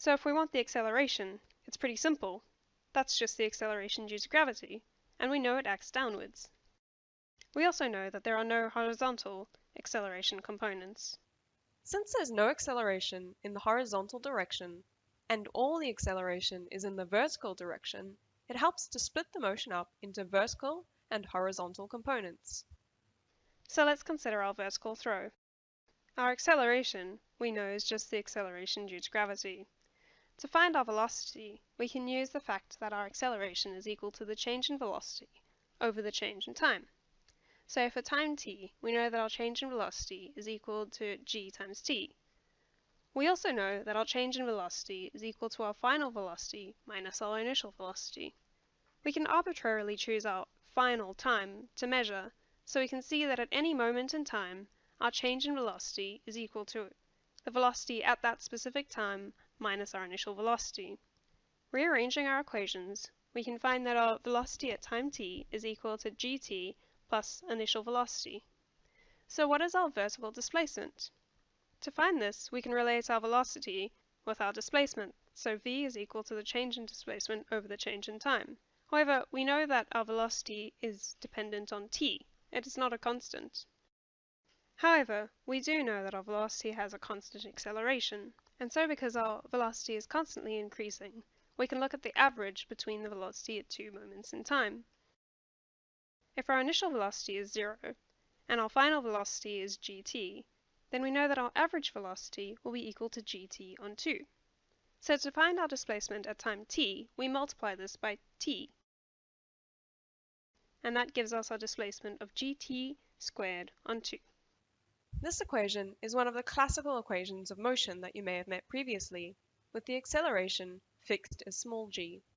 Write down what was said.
So if we want the acceleration, it's pretty simple. That's just the acceleration due to gravity, and we know it acts downwards. We also know that there are no horizontal acceleration components. Since there's no acceleration in the horizontal direction, and all the acceleration is in the vertical direction, it helps to split the motion up into vertical and horizontal components. So let's consider our vertical throw. Our acceleration, we know, is just the acceleration due to gravity. To find our velocity, we can use the fact that our acceleration is equal to the change in velocity over the change in time. So for time t, we know that our change in velocity is equal to g times t. We also know that our change in velocity is equal to our final velocity minus our initial velocity. We can arbitrarily choose our final time to measure, so we can see that at any moment in time, our change in velocity is equal to the velocity at that specific time minus our initial velocity. Rearranging our equations, we can find that our velocity at time t is equal to gt plus initial velocity. So what is our vertical displacement? To find this, we can relate our velocity with our displacement, so v is equal to the change in displacement over the change in time. However, we know that our velocity is dependent on t. It is not a constant. However, we do know that our velocity has a constant acceleration, and so because our velocity is constantly increasing, we can look at the average between the velocity at two moments in time. If our initial velocity is zero, and our final velocity is gt, then we know that our average velocity will be equal to gt on 2. So to find our displacement at time t, we multiply this by t. And that gives us our displacement of gt squared on 2. This equation is one of the classical equations of motion that you may have met previously, with the acceleration fixed as small g.